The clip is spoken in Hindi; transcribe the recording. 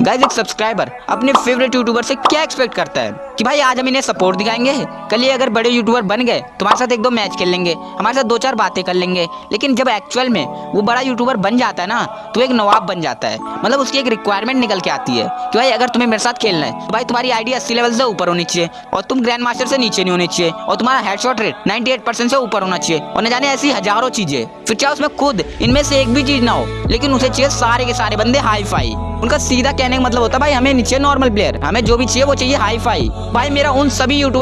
गाइस एक सब्सक्राइबर अपने फेवरेट यूट्यूबर से क्या एक्सपेक्ट करता है? कि भाई, आज हम इन्हें सपोर्ट दिखाएँगे? कल ये अगर बड़े यूट्यूबर बन गए, तुम्हारे साथ एक दो मैच खेल लेंगे, हमारे साथ दो चार बातें कर लेंगे, लेकिन जब एक्चुअल में वो बड़ा यूट्यूबर बन जाता है ना तो एक नवाब बन जाता है। मतलब उसकी एक रिक्वायरमेंट निकल के आती है कि भाई, अगर तुम्हें मेरे साथ खेलना है तो भाई, तुम्हारी आईडी अस्सी लेवल से ऊपर होनी चाहिए, और तुम ग्रैंड मास्टर से नीचे नहीं होनी चाहिए, और तुम्हारा हेडशॉट रेट 98% से ऊपर होना चाहिए, और न जाने ऐसी हज़ारों चीज़ें। फिर चाहे उसमें खुद, इनमें से एक भी चीज़ ना हो? लेकिन उसे चाहिए सारे के सारे बंदे हाई फाई उनका सीधा कहने का मतलब होता है, भाई, हमें नीचे नॉर्मल प्लेयर हमें जो भी चाहिए वो चाहिए हाई फाई भाई, मेरा उन सभी यूट्यूब